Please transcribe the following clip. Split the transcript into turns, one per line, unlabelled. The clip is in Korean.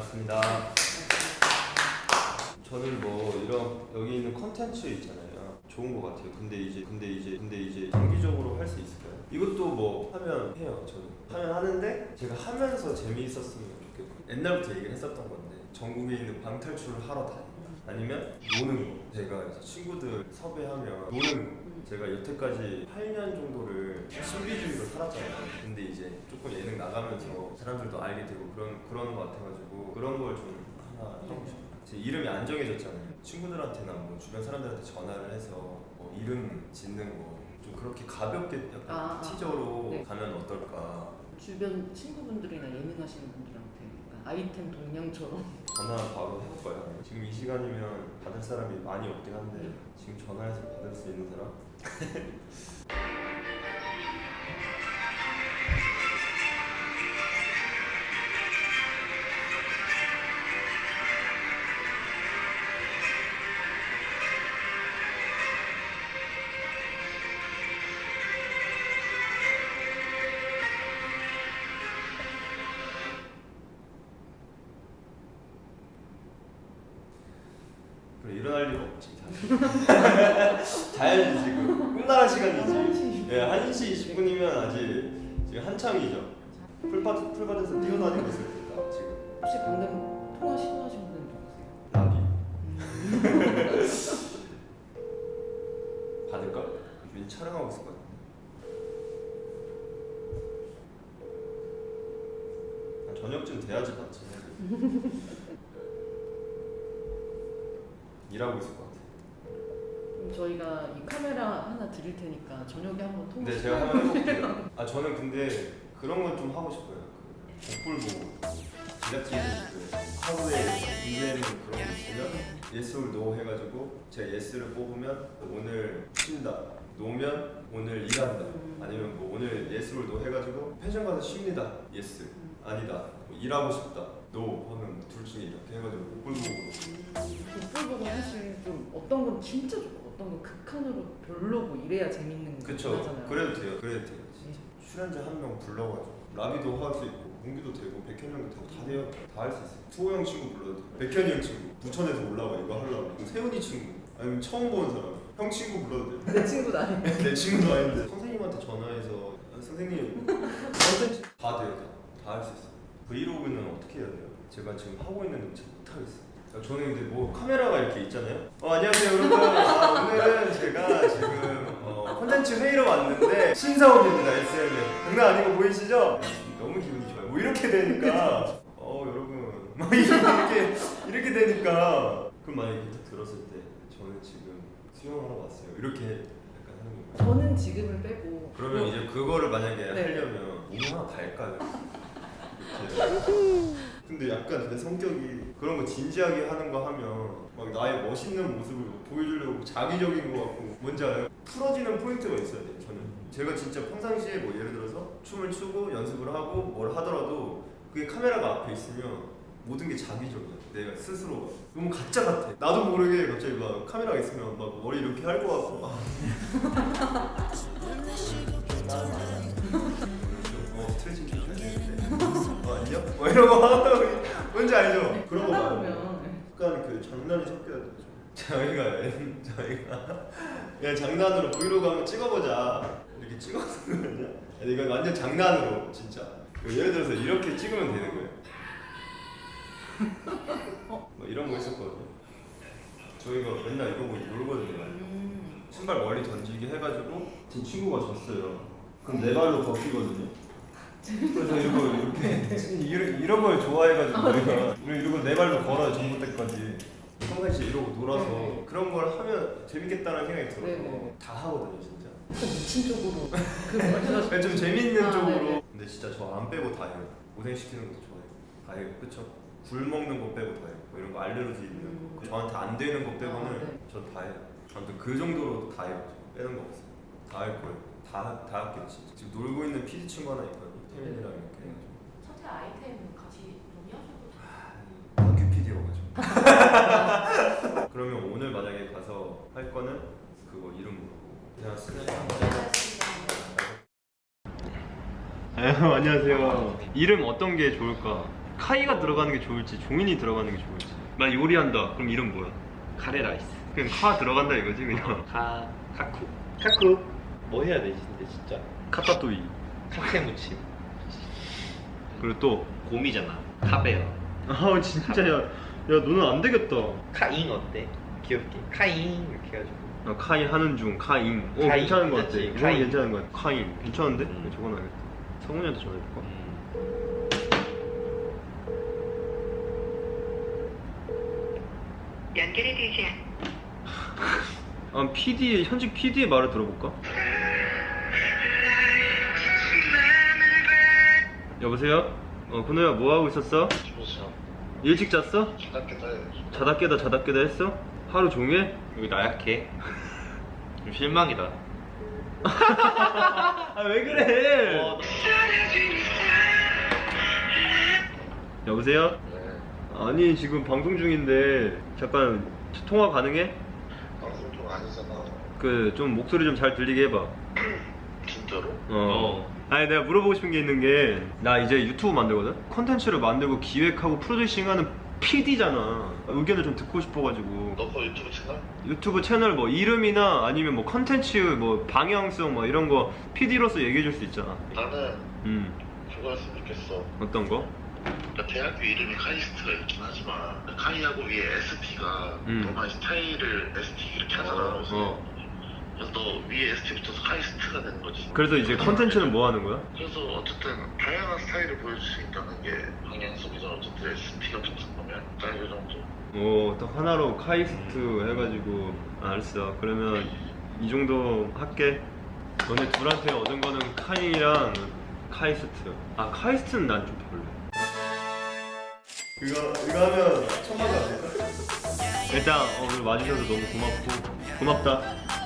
반갑습니다. 저는 뭐 이런 여기 있는 컨텐츠 있잖아요. 좋은 것 같아요. 근데 이제 근데 이제 근데 이제 장기적으로 할 수 있을까요? 이것도 뭐 하면 해요. 저는 하면 하는데 제가 하면서 재미있었으면 좋겠고 옛날부터 얘기를 했었던 건데 전국에 있는 방탈출을 하러 다니면 아니면 노는 거. 제가 이제 친구들 섭외하면 노는 거. 제가 여태까지 8년 정도를 신비주의로 살았잖아요. 근데 이제 조금 예능 나가면서 사람들도 알게 되고 그런 그러는 것 같아가지고 그런 걸 좀 하나 하고 싶어요. 제 이름이 안 정해졌잖아요. 친구들한테나 뭐 주변 사람들한테 전화를 해서 뭐 이름 짓는 거 좀 그렇게 가볍게 약간
아, 아.
티저로
네.
가면 어떨까.
주변 친구분들이나 예능하시는 분들한테 아이템 동량처럼
전화 바로 해볼 거예요. 지금 이 시간이면 받을 사람이 많이 없긴 한데 지금 전화해서 받을 수 있는 사람? 자야지. 지금 끝나는 시간이지 예, 1시 20분이면 아직 지금 한창이죠 풀밭, 풀밭에서 뛰어다니고 있을 때다 지금
혹시 방금 통화 시도하신 분은 누구세요?
나비
음.
받을까? 왠지 촬영하고 있을 것 같은데 한 저녁쯤 돼야지 받지 일하고 있을 것 같아
저희가 이 카메라 하나 드릴 테니까 저녁에 한번 통화
근데 제가 한번 해볼게요. 아 저는 근데 그런 건 좀 하고 싶어요. 그 복불복하고 제작진들 그 하루에 문제는 그런 거 있으면 yes or no 해가지고 제가 yes를 뽑으면 오늘 쉰다. no면 오늘 일한다.
음.
아니면 뭐 오늘 yes or no 해가지고 펜션 가서 쉽니다. Yes.
음.
아니다. 뭐 일하고 싶다. no 하면 둘 중에 이렇게 해가지고 복불복하고
복불복은 사실 좀 어떤 건 진짜 좋고 어떤 건 극한으로 별로고 이래야 재밌는
그쵸.
거잖아요.
그래도 돼요. 그래도 돼요.
네.
출연자 한 명 불러가지고 라비도 할 수 있고 문기도 되고 백현형도 되고 다 돼요. 다 할 수 있어요. 수호 형 친구 불러도 돼 백현이 형 친구. 부천에서 올라와 이거 하려고. 세훈이 친구. 아니면 처음 보는 사람. 형 친구 불러도
내 친구도 아닌데.
돼내 친구도 아닌데. 선생님한테 전화해서 아, 선생님. 컨텐츠 다 돼요. 다. 할 수 있어요. 브이로그는 어떻게 해야 돼요? 제가 지금 하고 있는데 잘 못하겠어요. 아, 저는 근데 뭐 카메라가 이렇게 있잖아요. 어, 안녕하세요 여러분. 아, 오늘은 제가 지금 어, 콘텐츠 회의로 왔는데 신사옥입니다 SM에. 장난 아니고 보이시죠? 너무 기분이 좋아요. 뭐 이렇게 되니까 어 여러분 막 이렇게 이렇게 되니까 그럼 만약에 들었을 때 저는 지금 수영하러 왔어요. 이렇게 약간 하는 건가요?
저는 지금을 빼고
그러면 이제 그거를 만약에
네.
하려면 얼마나 갈까요? 근데 약간 내 성격이 그런 거 진지하게 하는 거 하면 막 나의 멋있는 모습을 보여주려고 자기적인 거 같고 뭔지 알아요? 풀어지는 포인트가 있어야 돼요 저는 제가 진짜 평상시에 뭐 예를 들어서 춤을 추고 연습을 하고 뭘 하더라도 그게 카메라가 앞에 있으면 모든 게 자기적이야 내가 스스로 너무 가짜 같아 나도 모르게 갑자기 막 카메라가 있으면 막 머리 이렇게 할 것 같고 아. 어, 스트레칭 좀. 어, 안녕? 뭐 이런 거 뭔지 알죠? 그런 거.
보면
약간 그 장난이 섞여야 되죠. 저희가 저희가 그냥 장난으로 브이로그 한번 찍어보자 이렇게 찍어서 그러냐? 아니, 이건 완전 장난으로 진짜. 예를 들어서 이렇게 찍으면 되는 거예요. 뭐 이런 거 있었거든요. 저희가 맨날 이거 보고 놀거든요.
음,
신발 멀리 던지기 해가지고 제 친구가 졌어요. 그럼 내 발로 걷기거든요. 그래서 이거 이렇게 이런, 이런 걸 좋아해가지고 우리가 이러고 내 발로 걸어요 전부 때까지 평상시에 이러고 놀아서
네.
그런 걸 하면 재밌겠다는 생각이 들어서
네, 네.
다 하거든요 진짜.
좀 미친 쪽으로 그 말씀
그냥 좀 재밌는
아,
쪽으로.
네네.
근데 진짜 저 안 빼고 다 해요. 고생 시키는 것도 좋아해요. 다 해요. 그쵸? 굴 먹는 거 빼고 다 해요. 뭐 이런 거 알레르기 있는
음.
거 저한테 안 되는 거 빼고는
아, 네.
전다 해요. 아무튼 그 정도로 다 해요. 저. 빼는 거 없어요. 다 할 거예요. 다, 다 할게요 진짜. 지금 놀고 있는 PD 친구 하나 있거든요. 태민이랑 이렇게.
첫째 아이템 같이 논의하셔도
아, 다큐 PD여가지고. 그러면 오늘 만약에 가서 할 거는 그거 이름 모르고. 고생하셨습니다.
좋겠습니다.
네, 안녕하세요. 이름 어떤 게 좋을까? 카이가 들어가는 게 좋을지 종인이 들어가는 게 좋을지 나 요리한다 그럼 이름 뭐야?
카레라이스.
그냥 카 들어간다 이거지 그냥
카 카쿠. 카쿠. 뭐 해야 되지 근데 진짜.
카타토이
카페 무침.
그리고 또
곰이잖아. 카베어.
아 진짜 야, 야 너는 안 되겠다
카잉 어때? 귀엽게. 카잉 이렇게 해가지고.
아, 카이 하는 중 카잉 오
카잉,
괜찮은 것 같아
괜찮지?
이거
카잉.
괜찮은 것 같아 카잉 괜찮은데?
음.
적어놔야겠다 성훈이한테 전화해볼까?
음.
연결이 되지 않.
아 PD 현직 PD의 말을 들어볼까? 여보세요? 어 근호야 뭐 하고 있었어?
주무시죠.
일찍 잤어?
자답게 자요.
자다 깨다 자다 깨다 했어? 하루 종일?
여기 나약해. 좀 실망이다.
아 왜 그래?
어,
여보세요?
네.
아니 지금 방송 중인데 잠깐 통화 가능해?
방송 중 아니잖아.
그 좀 목소리 좀 잘 들리게 해봐
진짜로?
어. 아니 내가 물어보고 싶은 게 있는 게 나 이제 유튜브 만들거든? 컨텐츠를 만들고 기획하고 프로듀싱하는 PD잖아 의견을 좀 듣고 싶어가지고
너거 유튜브 채널?
유튜브 채널 뭐 이름이나 아니면 뭐 컨텐츠 뭐 방향성 뭐 이런 거 PD로서 얘기해 줄 수 있잖아
나는
음
그거 했으면 좋겠어.
어떤 거?
그러니까 대학교 이름이 카이스트가 있긴 하지만 카이하고 위에 ST가
음.
너만 스타일을 ST 이렇게 하잖아. 그래서,
어
그래서 너 위에 붙어서 카이스트가 되는 거지.
그래서 이제 컨텐츠는 뭐 하는 거야?
그래서 어쨌든 다양한 스타일을 보여줄 수 있다는 게 방향성이죠. 어쨌든 ST가 붙은 거면 딱 이 정도.
오 딱 하나로 카이스트 해가지고 알았어 그러면 이 정도 할게 너네 둘한테 얻은 거는 카이랑 카이스트 아 카이스트는 난 좀 별로 이거 이거 하면 천만 원 될까? 일단 어, 오늘 와주셔서 너무 고맙고 고맙다